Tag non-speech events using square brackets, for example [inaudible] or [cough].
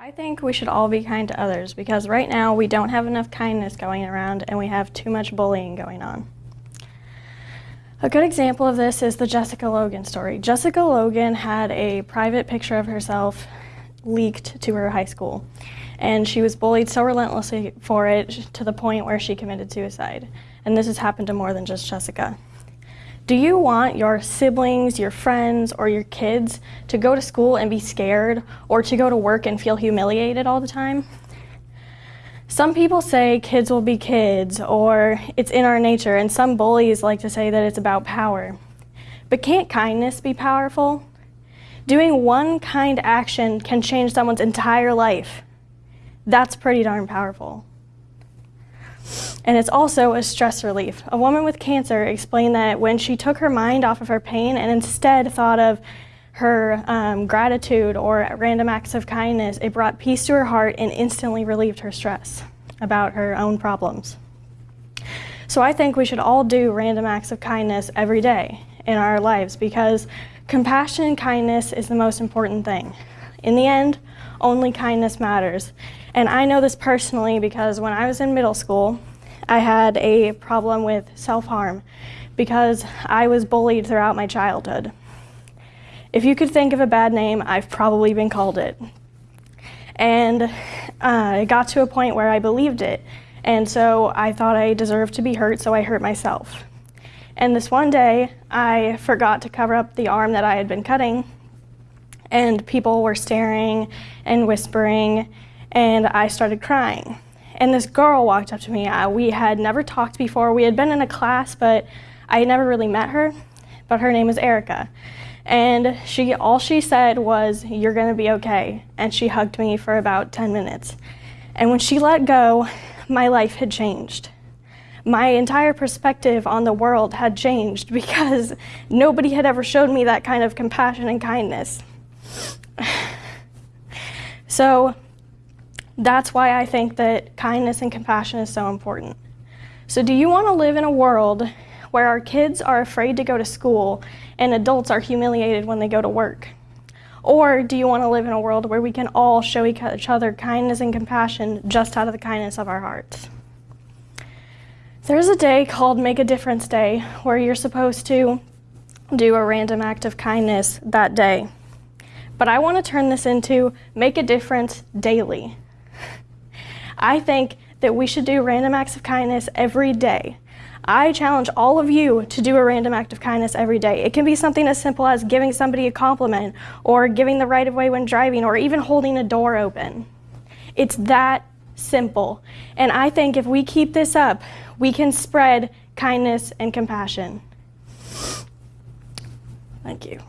I think we should all be kind to others because right now we don't have enough kindness going around and we have too much bullying going on. A good example of this is the Jessica Logan story. Jessica Logan had a private picture of herself leaked to her high school and she was bullied so relentlessly for it to the point where she committed suicide. And this has happened to more than just Jessica. Do you want your siblings, your friends, or your kids to go to school and be scared or to go to work and feel humiliated all the time? Some people say kids will be kids or it's in our nature and some bullies like to say that it's about power. But can't kindness be powerful? Doing one kind action can change someone's entire life. That's pretty darn powerful and it's also a stress relief. A woman with cancer explained that when she took her mind off of her pain and instead thought of her um, gratitude or random acts of kindness, it brought peace to her heart and instantly relieved her stress about her own problems. So I think we should all do random acts of kindness every day in our lives because compassion and kindness is the most important thing. In the end, only kindness matters. And I know this personally because when I was in middle school, I had a problem with self-harm because I was bullied throughout my childhood. If you could think of a bad name, I've probably been called it. And uh, it got to a point where I believed it. And so I thought I deserved to be hurt, so I hurt myself. And this one day, I forgot to cover up the arm that I had been cutting, and people were staring and whispering, and I started crying and this girl walked up to me. We had never talked before. We had been in a class, but I had never really met her, but her name is Erica. And she, all she said was, you're gonna be okay. And she hugged me for about 10 minutes. And when she let go, my life had changed. My entire perspective on the world had changed because nobody had ever showed me that kind of compassion and kindness. [sighs] so that's why I think that kindness and compassion is so important. So do you want to live in a world where our kids are afraid to go to school and adults are humiliated when they go to work? Or do you want to live in a world where we can all show each other kindness and compassion just out of the kindness of our hearts? There's a day called Make a Difference Day where you're supposed to do a random act of kindness that day. But I want to turn this into Make a Difference daily. I think that we should do random acts of kindness every day. I challenge all of you to do a random act of kindness every day. It can be something as simple as giving somebody a compliment or giving the right of way when driving or even holding a door open. It's that simple. And I think if we keep this up, we can spread kindness and compassion. Thank you.